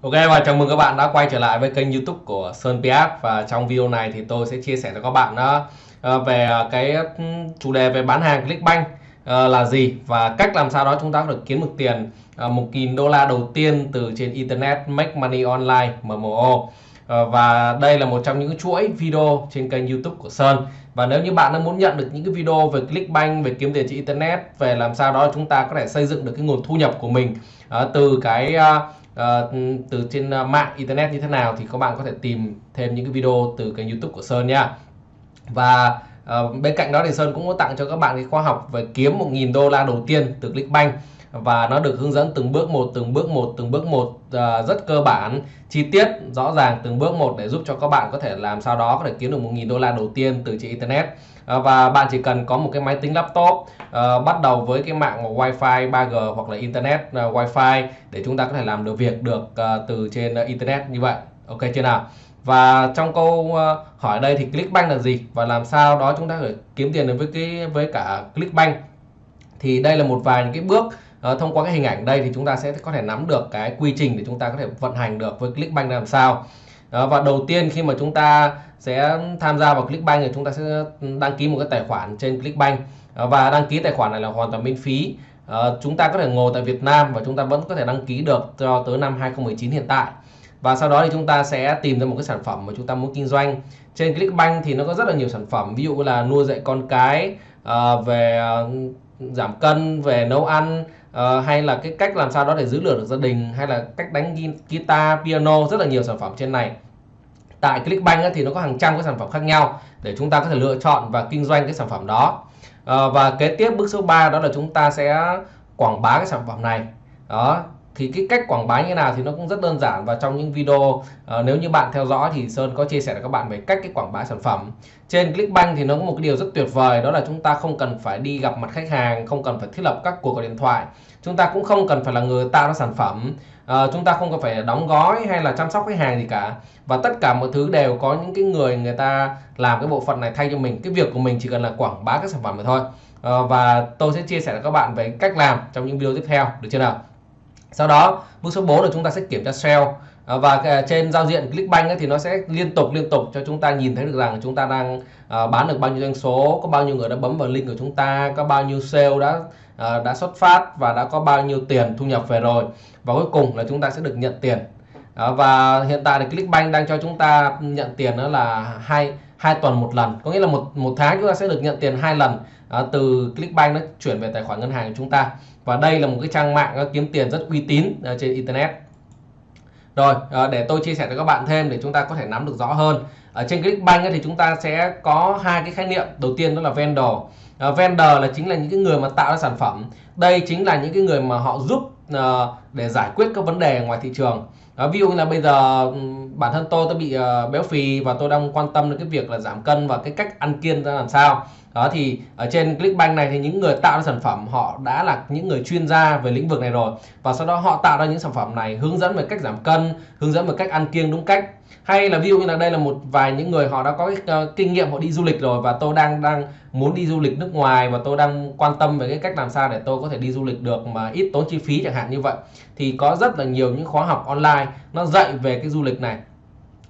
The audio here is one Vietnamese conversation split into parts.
Ok, và chào mừng các bạn đã quay trở lại với kênh YouTube của Sơn Piat và trong video này thì tôi sẽ chia sẻ cho các bạn đó về ờ, cái chủ đề về bán hàng Clickbank là gì và cách làm sao đó chúng ta được kiếm được tiền 1.000 đô la đầu tiên từ trên Internet Make Money Online MMO Ờ, và đây là một trong những chuỗi video trên kênh YouTube của Sơn. Và nếu như bạn đang muốn nhận được những cái video về Clickbank, về kiếm tiền trên Internet, về làm sao đó chúng ta có thể xây dựng được cái nguồn thu nhập của mình ờ, từ cái ờ, từ trên mạng internet như thế nào thì các bạn có thể tìm thêm những cái video từ kênh youtube của Sơn nha. Và bên cạnh đó thì Sơn cũng có tặng cho các bạn cái khóa học về kiếm 1.000 đô la đầu tiên từ Clickbank và nó được hướng dẫn từng bước một từng bước một từng bước một uh, rất cơ bản chi tiết rõ ràng từng bước một để giúp cho các bạn có thể làm sao đó có thể kiếm được 1.000 đô la đầu tiên từ trên internet. Uh, và bạn chỉ cần có một cái máy tính laptop uh, bắt đầu với cái mạng wifi 3G hoặc là internet uh, wifi để chúng ta có thể làm được việc được uh, từ trên uh, internet như vậy. Ok chưa nào? Và trong câu hỏi đây thì Clickbank là gì? Và làm sao đó chúng ta phải kiếm tiền được với cái với cả Clickbank? Thì đây là một vài những cái bước Ờ, thông qua cái hình ảnh đây thì chúng ta sẽ có thể nắm được cái quy trình để chúng ta có thể vận hành được với Clickbank làm sao. Đó, và đầu tiên khi mà chúng ta sẽ tham gia vào Clickbank thì chúng ta sẽ đăng ký một cái tài khoản trên Clickbank. Ờ, và đăng ký tài khoản này là hoàn toàn miễn phí. À, chúng ta có thể ngồi tại Việt Nam và chúng ta vẫn có thể đăng ký được cho tới năm 2019 hiện tại. Và sau đó thì chúng ta sẽ tìm ra một cái sản phẩm mà chúng ta muốn kinh doanh. Trên Clickbank thì nó có rất là nhiều sản phẩm ví dụ là nuôi dạy con cái à, về giảm cân về nấu ăn uh, hay là cái cách làm sao đó để giữ lửa được gia đình hay là cách đánh guitar piano rất là nhiều sản phẩm trên này. Tại Clickbank ấy, thì nó có hàng trăm cái sản phẩm khác nhau để chúng ta có thể lựa chọn và kinh doanh cái sản phẩm đó. Uh, và kế tiếp bước số 3 đó là chúng ta sẽ quảng bá cái sản phẩm này. Đó thì cái cách quảng bá như nào thì nó cũng rất đơn giản. Và trong những video uh, nếu như bạn theo dõi thì Sơn có chia sẻ với các bạn về cách cái quảng bá sản phẩm. Trên Clickbank thì nó có một cái điều rất tuyệt vời đó là chúng ta không cần phải đi gặp mặt khách hàng không cần phải thiết lập các cuộc gọi điện thoại. Chúng ta cũng không cần phải là người tạo ra sản phẩm. Uh, chúng ta không cần phải đóng gói hay là chăm sóc khách hàng gì cả. Và tất cả mọi thứ đều có những cái người người ta làm cái bộ phận này thay cho mình. Cái việc của mình chỉ cần là quảng bá các sản phẩm mà thôi. Uh, và tôi sẽ chia sẻ với các bạn về cách làm trong những video tiếp theo. Được chưa nào? Sau đó bước số 4 là chúng ta sẽ kiểm tra sale à, và à, trên giao diện Clickbank ấy, thì nó sẽ liên tục liên tục cho chúng ta nhìn thấy được rằng chúng ta đang à, bán được bao nhiêu doanh số có bao nhiêu người đã bấm vào link của chúng ta có bao nhiêu sale đã à, đã xuất phát và đã có bao nhiêu tiền thu nhập về rồi. Và cuối cùng là chúng ta sẽ được nhận tiền. À, và hiện tại thì Clickbank đang cho chúng ta nhận tiền đó là hai hai tuần một lần. Có nghĩa là một một tháng chúng ta sẽ được nhận tiền hai lần à, từ Clickbank nó chuyển về tài khoản ngân hàng của chúng ta và đây là một cái trang mạng kiếm tiền rất uy tín ờ, trên internet. Rồi ờ, để tôi chia sẻ cho các bạn thêm để chúng ta có thể nắm được rõ hơn. Ở trên Clickbank thì chúng ta sẽ có hai cái khái niệm. Đầu tiên đó là vendor. Ờ, vendor là chính là những cái người mà tạo ra sản phẩm. Đây chính là những cái người mà họ giúp để giải quyết các vấn đề ngoài thị trường. Đó, ví dụ như là bây giờ ừ, bản thân tôi tôi bị béo phì và tôi đang quan tâm đến cái việc là giảm cân và cái cách ăn kiêng ra làm sao đó thì ở trên Clickbank này thì những người tạo ra sản phẩm họ đã là những người chuyên gia về lĩnh vực này rồi. Và sau đó họ tạo ra những sản phẩm này hướng dẫn về cách giảm cân hướng dẫn về cách ăn kiêng đúng cách. Hay là ví dụ như là đây là một vài những người họ đã có cái uh, kinh nghiệm họ đi du lịch rồi và tôi đang đang muốn đi du lịch nước ngoài và tôi đang quan tâm về cái cách làm sao để tôi có thể đi du lịch được mà ít tốn chi phí chẳng hạn như vậy. Thì có rất là nhiều những khóa học online nó dạy về cái du lịch này.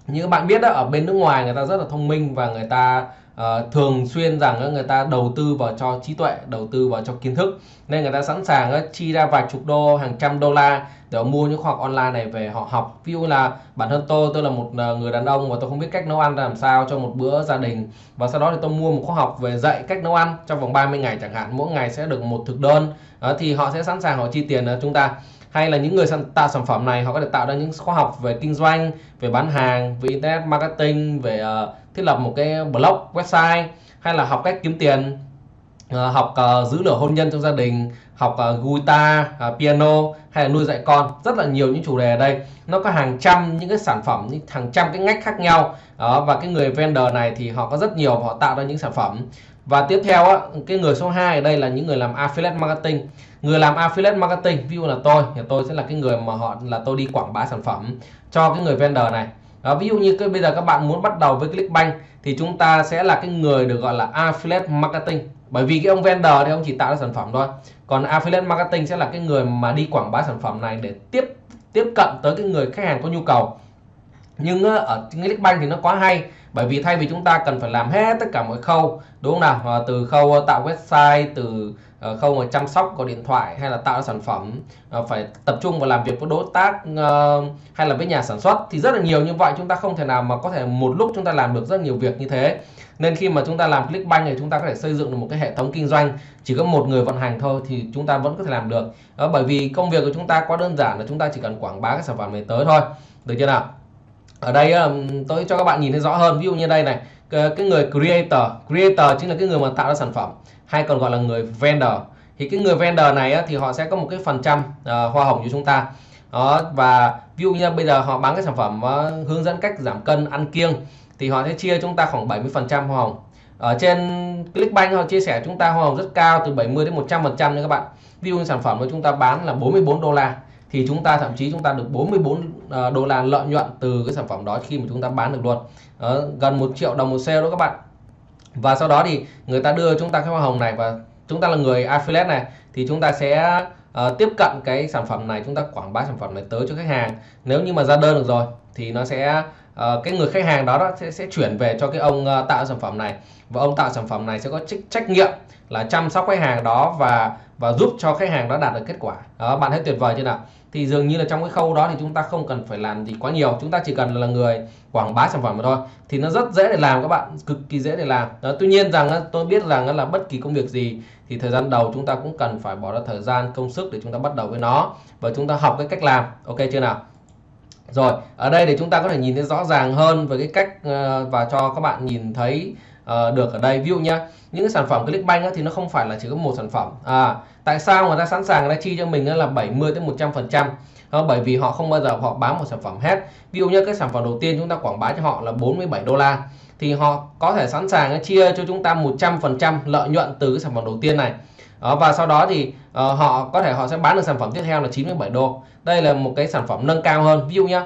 Như các bạn biết đó ở bên nước ngoài người ta rất là thông minh và người ta uh, thường xuyên rằng uh, người ta đầu tư vào cho trí tuệ đầu tư vào cho kiến thức. Nên người ta sẵn sàng uh, chi ra vài chục đô hàng trăm đô la để mua những khóa học online này về họ học. Ví dụ là bản thân tôi tôi là một ờ, người đàn ông và tôi không biết cách nấu ăn làm sao cho một bữa gia đình. Và sau đó thì tôi mua một khóa học về dạy cách nấu ăn trong vòng 30 ngày chẳng hạn. Mỗi ngày sẽ được một thực đơn. Uh, thì họ sẽ sẵn sàng họ chi tiền uh, chúng ta hay là những người tạo sản phẩm này họ có thể tạo ra những khóa học về kinh doanh về bán hàng về internet marketing về uh, thiết lập một cái blog website hay là học cách kiếm tiền uh, học uh, giữ lửa hôn nhân trong gia đình học uh, guitar uh, piano hay là nuôi dạy con. Rất là nhiều những chủ đề ở đây. Nó có hàng trăm những cái sản phẩm những hàng trăm cái ngách khác nhau. Đó và cái người vendor này thì họ có rất nhiều họ tạo ra những sản phẩm và tiếp theo á, cái người số 2 ở đây là những người làm affiliate marketing. Người làm affiliate marketing ví dụ là tôi thì tôi sẽ là cái người mà họ là tôi đi quảng bá sản phẩm cho cái người vendor này. Đó, ví dụ như cái bây giờ các bạn muốn bắt đầu với Clickbank thì chúng ta sẽ là cái người được gọi là affiliate marketing. Bởi vì cái ông vendor thì ông chỉ tạo ra sản phẩm thôi. Còn affiliate marketing sẽ là cái người mà đi quảng bá sản phẩm này để tiếp tiếp cận tới cái người khách hàng có nhu cầu nhưng ờ, ở Clickbank thì nó quá hay bởi vì thay vì chúng ta cần phải làm hết tất cả mọi khâu đúng không nào? Ờ, từ khâu ờ, tạo website từ khâu mà chăm sóc có điện thoại hay là tạo sản phẩm phải tập trung vào làm việc với đối tác hay là với nhà sản xuất thì rất là nhiều. Như vậy chúng ta không thể nào mà có thể một lúc chúng ta làm được rất nhiều việc như thế. Nên khi mà chúng ta làm Clickbank thì chúng ta có thể xây dựng được một cái hệ thống kinh doanh chỉ có một người vận hành thôi thì chúng ta vẫn có thể làm được. Đó, bởi vì công việc của chúng ta quá đơn giản là chúng ta chỉ cần quảng bá cái sản phẩm này tới thôi. Được chưa nào? Ở đây um, tôi cho các bạn nhìn thấy rõ hơn. Ví dụ như đây này. Cái người creator creator chính là cái người mà tạo ra sản phẩm, hay còn gọi là người vendor. Thì cái người vendor này thì họ sẽ có một cái phần trăm ờ, hoa hồng cho chúng ta. Đó, và ví dụ như bây giờ họ bán cái sản phẩm ờ, hướng dẫn cách giảm cân, ăn kiêng, thì họ sẽ chia chúng ta khoảng 70 phần trăm hoa hồng. Ở trên Clickbank họ chia sẻ chúng ta hoa hồng rất cao, từ 70 đến 100 phần trăm nha các bạn. Ví dụ như sản phẩm của chúng ta bán là 44 đô la thì chúng ta thậm chí chúng ta được 44 à, đô la lợi nhuận từ cái sản phẩm đó khi mà chúng ta bán được luôn. Đó, gần một triệu đồng một sale đó các bạn. Và sau đó thì người ta đưa chúng ta cái hoa hồng này và chúng ta là người affiliate này thì chúng ta sẽ uh, tiếp cận cái sản phẩm này chúng ta quảng bá sản phẩm này tới cho khách hàng. Nếu như mà ra đơn được rồi thì nó sẽ uh, cái người khách hàng đó, đó sẽ, sẽ chuyển về cho cái ông uh, tạo sản phẩm này. Và ông tạo sản phẩm này sẽ có trách, trách nhiệm là chăm sóc khách hàng đó và và giúp cho khách hàng đó đạt được kết quả. Đó bạn thấy tuyệt vời chưa nào? Thì dường như là trong cái khâu đó thì chúng ta không cần phải làm gì quá nhiều chúng ta chỉ cần là người quảng bá sản phẩm mà thôi. Thì nó rất dễ để làm các bạn cực kỳ dễ để làm. Đó, tuy nhiên rằng tôi biết rằng là bất kỳ công việc gì thì thời gian đầu chúng ta cũng cần phải bỏ ra thời gian công sức để chúng ta bắt đầu với nó và chúng ta học cái cách làm. Ok chưa nào? Rồi ở đây để chúng ta có thể nhìn thấy rõ ràng hơn về cái cách ờ, và cho các bạn nhìn thấy uh, được ở đây. Ví dụ nhá những cái sản phẩm Clickbank á, thì nó không phải là chỉ có một sản phẩm. À tại sao người ta sẵn sàng người ta chi cho mình là 70 đến 100 phần trăm? Ờ, bởi vì họ không bao giờ họ bán một sản phẩm hết. Ví dụ như cái sản phẩm đầu tiên chúng ta quảng bá cho họ là 47 đô la. Thì họ có thể sẵn sàng chia cho chúng ta 100 phần trăm lợi nhuận từ cái sản phẩm đầu tiên này. Đó, và sau đó thì uh, họ có thể họ sẽ bán được sản phẩm tiếp theo là 97 đô. Đây là một cái sản phẩm nâng cao hơn. Ví dụ nhá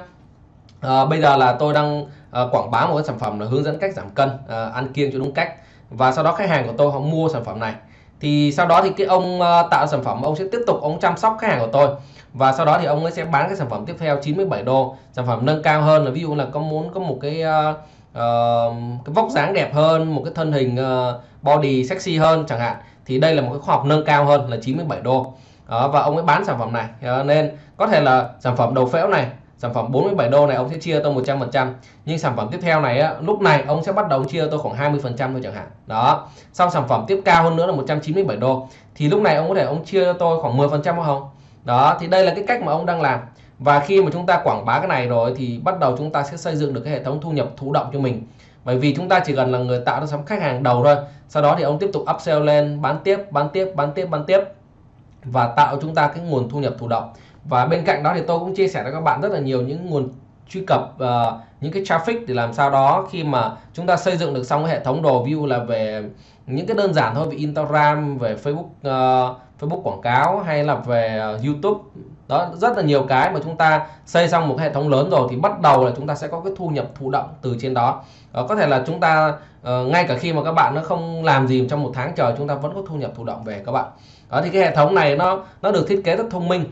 uh, bây giờ là tôi đang Ờ, quảng bá một cái sản phẩm là hướng dẫn cách giảm cân à, ăn kiêng cho đúng cách. Và sau đó khách hàng của tôi họ mua sản phẩm này. Thì sau đó thì cái ông ờ, tạo sản phẩm ông sẽ tiếp tục ông chăm sóc khách hàng của tôi. Và sau đó thì ông ấy sẽ bán cái sản phẩm tiếp theo 97 đô. Sản phẩm nâng cao hơn là ví dụ là có muốn có một cái uh, uh, cái vóc dáng đẹp hơn một cái thân hình uh, body sexy hơn chẳng hạn. Thì đây là một cái khoa học nâng cao hơn là 97 đô. Đó, và ông ấy bán sản phẩm này. Uh, nên có thể là sản phẩm đầu phễu này sản phẩm 47 đô này ông sẽ chia tôi 100 phần trăm. Nhưng sản phẩm tiếp theo này á, lúc này ông sẽ bắt đầu chia tôi khoảng 20 phần trăm thôi chẳng hạn. Đó. Sau sản phẩm tiếp cao hơn nữa là 197 đô. Thì lúc này ông có thể ông chia cho tôi khoảng 10 phần trăm không? Đó thì đây là cái cách mà ông đang làm. Và khi mà chúng ta quảng bá cái này rồi thì bắt đầu chúng ta sẽ xây dựng được cái hệ thống thu nhập thụ động cho mình. Bởi vì chúng ta chỉ cần là người tạo ra sắm khách hàng đầu thôi. Sau đó thì ông tiếp tục upsell lên bán tiếp bán tiếp bán tiếp bán tiếp. Và tạo chúng ta cái nguồn thu nhập thụ động và bên cạnh đó thì tôi cũng chia sẻ với các bạn rất là nhiều những nguồn truy cập uh, những cái traffic để làm sao đó khi mà chúng ta xây dựng được xong cái hệ thống đồ view là về những cái đơn giản thôi về Instagram về Facebook uh, Facebook quảng cáo hay là về uh, YouTube. Đó rất là nhiều cái mà chúng ta xây xong một hệ thống lớn rồi thì bắt đầu là chúng ta sẽ có cái thu nhập thụ động từ trên đó. Uh, có thể là chúng ta uh, ngay cả khi mà các bạn nó không làm gì trong một tháng trời chúng ta vẫn có thu nhập thụ động về các bạn. Đó thì cái hệ thống này nó nó được thiết kế rất thông minh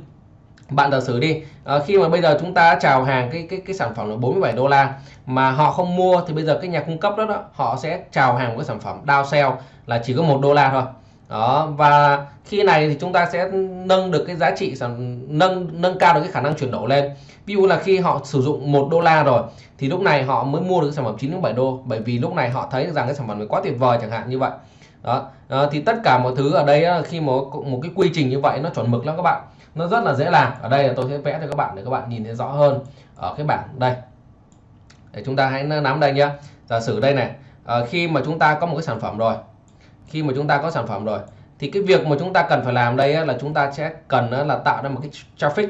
bạn giả sử đi à, khi mà bây giờ chúng ta chào hàng cái cái cái sản phẩm là 47 đô la mà họ không mua thì bây giờ cái nhà cung cấp đó, đó họ sẽ chào hàng một cái sản phẩm down sell là chỉ có một đô la thôi. Đó và khi này thì chúng ta sẽ nâng được cái giá trị sản nâng nâng cao được cái khả năng chuyển đổi lên. Ví dụ là khi họ sử dụng một đô la rồi thì lúc này họ mới mua được cái sản phẩm 9 đến 7 đô bởi vì lúc này họ thấy rằng cái sản phẩm này quá tuyệt vời chẳng hạn như vậy. Đó à, thì tất cả mọi thứ ở đây khi một một cái quy trình như vậy nó chuẩn mực lắm các bạn nó rất là dễ làm. Ở đây là tôi sẽ vẽ cho các bạn để các bạn nhìn thấy rõ hơn ở cái bảng đây. Để chúng ta hãy nắm đây nhé giả sử đây này à, khi mà chúng ta có một cái sản phẩm rồi khi mà chúng ta có sản phẩm rồi thì cái việc mà chúng ta cần phải làm đây là chúng ta sẽ cần là tạo ra một cái traffic.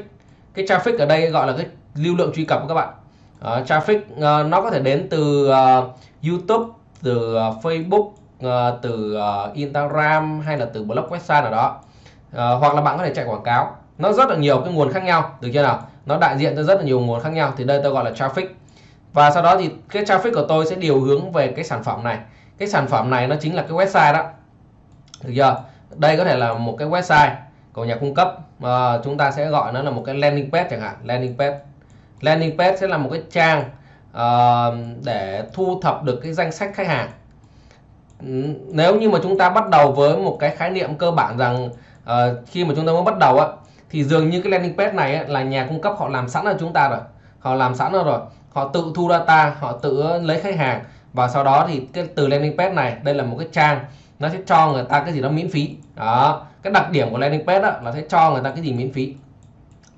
Cái traffic ở đây gọi là cái lưu lượng truy cập các bạn. Uh, traffic uh, nó có thể đến từ uh, YouTube từ uh, Facebook uh, từ uh, Instagram hay là từ blog website nào đó. Uh, hoặc là bạn có thể chạy quảng cáo nó rất là nhiều cái nguồn khác nhau được chưa nào? Nó đại diện cho rất là nhiều nguồn khác nhau thì đây tôi gọi là traffic. Và sau đó thì cái traffic của tôi sẽ điều hướng về cái sản phẩm này. Cái sản phẩm này nó chính là cái website đó. Được chưa? Đây có thể là một cái website của nhà cung cấp. À, chúng ta sẽ gọi nó là một cái landing page chẳng hạn landing page. Landing page sẽ là một cái trang uh, để thu thập được cái danh sách khách hàng. Ừ, nếu như mà chúng ta bắt đầu với một cái khái niệm cơ bản rằng uh, khi mà chúng ta mới bắt đầu á thì dường như cái landing page này ấy, là nhà cung cấp họ làm sẵn cho chúng ta rồi. Họ làm sẵn rồi. Họ tự thu data họ tự lấy khách hàng. Và sau đó thì cái từ landing page này đây là một cái trang nó sẽ cho người ta cái gì đó miễn phí. Đó. Cái đặc điểm của landing page đó là sẽ cho người ta cái gì miễn phí.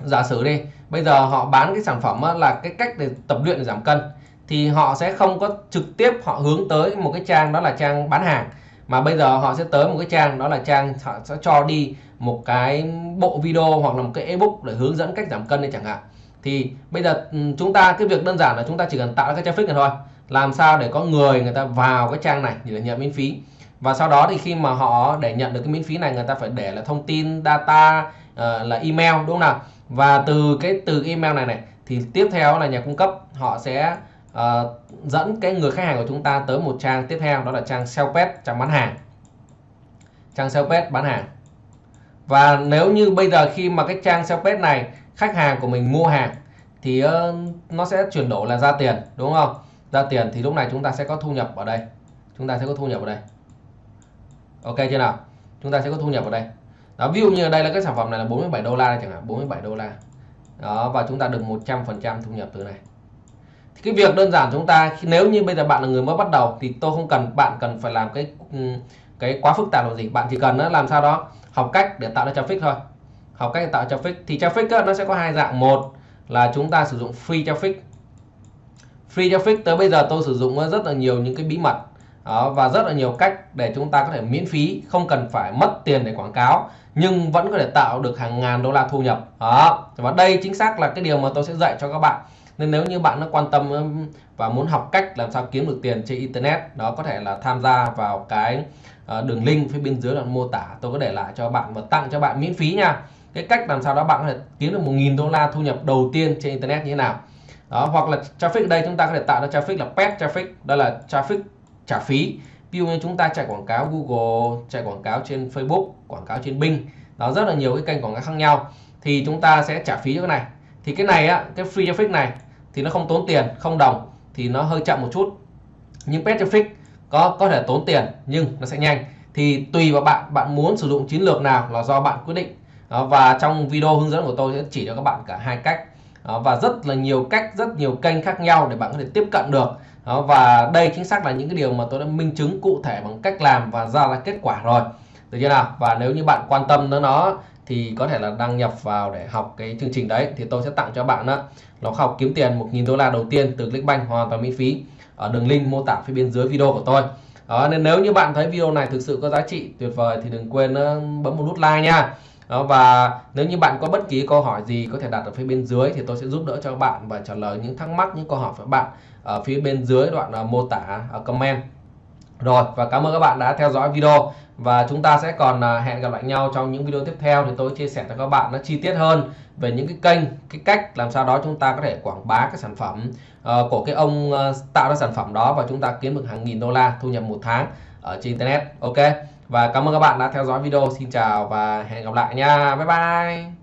Giả sử đi bây giờ họ bán cái sản phẩm là cái cách để tập luyện để giảm cân. Thì họ sẽ không có trực tiếp họ hướng tới một cái trang đó là trang bán hàng. Mà bây giờ họ sẽ tới một cái trang đó là trang họ sẽ cho đi một cái bộ video hoặc là một cái ebook để hướng dẫn cách giảm cân đây chẳng hạn. Thì bây giờ ừ, chúng ta cái việc đơn giản là chúng ta chỉ cần tạo ra cái traffic này thôi. Làm sao để có người người ta vào cái trang này để nhận miễn phí? Và sau đó thì khi mà họ để nhận được cái miễn phí này người ta phải để là thông tin data uh, là email đúng không nào? Và từ cái từ email này này thì tiếp theo là nhà cung cấp họ sẽ uh, dẫn cái người khách hàng của chúng ta tới một trang tiếp theo đó là trang sales page trang bán hàng. Trang sales page bán hàng và nếu như bây giờ khi mà cái trang sales page này, khách hàng của mình mua hàng, thì ờ, nó sẽ chuyển đổi là ra tiền, đúng không? Ra tiền thì lúc này chúng ta sẽ có thu nhập ở đây. Chúng ta sẽ có thu nhập ở đây. Ok chưa nào? Chúng ta sẽ có thu nhập ở đây. Đó, ví dụ như ở đây là cái sản phẩm này là 47 đô la chẳng hạn 47 đô la. Đó, và chúng ta được 100 phần trăm thu nhập từ này. Thì cái việc đơn giản chúng ta nếu như bây giờ bạn là người mới bắt đầu thì tôi không cần, bạn cần phải làm cái ừ, cái quá phức tạp là gì. Bạn chỉ cần làm sao đó học cách để tạo ra traffic thôi. Học cách tạo traffic. Thì traffic nó sẽ có hai dạng. Một là chúng ta sử dụng free traffic. Free traffic tới bây giờ tôi sử dụng rất là nhiều những cái bí mật đó, và rất là nhiều cách để chúng ta có thể miễn phí không cần phải mất tiền để quảng cáo nhưng vẫn có thể tạo được hàng ngàn đô la thu nhập. Đó và đây chính xác là cái điều mà tôi sẽ dạy cho các bạn. Nên nếu như bạn nó quan tâm và muốn học cách làm sao kiếm được tiền trên internet đó có thể là tham gia vào cái ờ, đường link phía bên dưới đoạn mô tả. Tôi có để lại cho bạn và tặng cho bạn miễn phí nha. Cái cách làm sao đó bạn có thể kiếm được 1.000 đô la thu nhập đầu tiên trên internet như thế nào. Đó hoặc là traffic đây chúng ta có thể tạo ra traffic là paid traffic. Đó là traffic trả phí. Ví dụ như chúng ta chạy quảng cáo Google chạy quảng cáo trên Facebook quảng cáo trên Bing đó rất là nhiều cái kênh quảng cáo khác nhau thì chúng ta sẽ trả phí cho cái này. Thì cái này á cái free traffic này thì nó không tốn tiền không đồng thì nó hơi chậm một chút. Nhưng paid traffic có có thể tốn tiền nhưng nó sẽ nhanh. Thì tùy vào bạn bạn muốn sử dụng chiến lược nào là do bạn quyết định. Đó, và trong video hướng dẫn của tôi sẽ chỉ cho các bạn cả hai cách. Đó, và rất là nhiều cách rất nhiều kênh khác nhau để bạn có thể tiếp cận được đó, và đây chính xác là những cái điều mà tôi đã minh chứng cụ thể bằng cách làm và ra là kết quả rồi. Được chưa nào? Và nếu như bạn quan tâm đến nó thì có thể là đăng nhập vào để học cái chương trình đấy. Thì tôi sẽ tặng cho bạn đó nó học kiếm tiền 1.000 đô la đầu tiên từ Clickbank hoàn toàn miễn phí ở đường link mô tả phía bên dưới video của tôi. Đó nên nếu như bạn thấy video này thực sự có giá trị tuyệt vời thì đừng quên bấm một nút like nha đó, và nếu như bạn có bất kỳ câu hỏi gì có thể đặt ở phía bên dưới thì tôi sẽ giúp đỡ cho bạn và trả lời những thắc mắc những câu hỏi của bạn ở phía bên dưới đoạn uh, mô tả uh, comment. Rồi và cảm ơn các bạn đã theo dõi video. Và chúng ta sẽ còn uh, hẹn gặp lại nhau trong những video tiếp theo thì tôi chia sẻ cho các bạn nó chi tiết hơn về những cái kênh cái cách làm sao đó chúng ta có thể quảng bá cái sản phẩm uh, của cái ông uh, tạo ra sản phẩm đó và chúng ta kiếm được hàng nghìn đô la thu nhập một tháng ở trên internet. Ok? Và cảm ơn các bạn đã theo dõi video. Xin chào và hẹn gặp lại nha. Bye bye.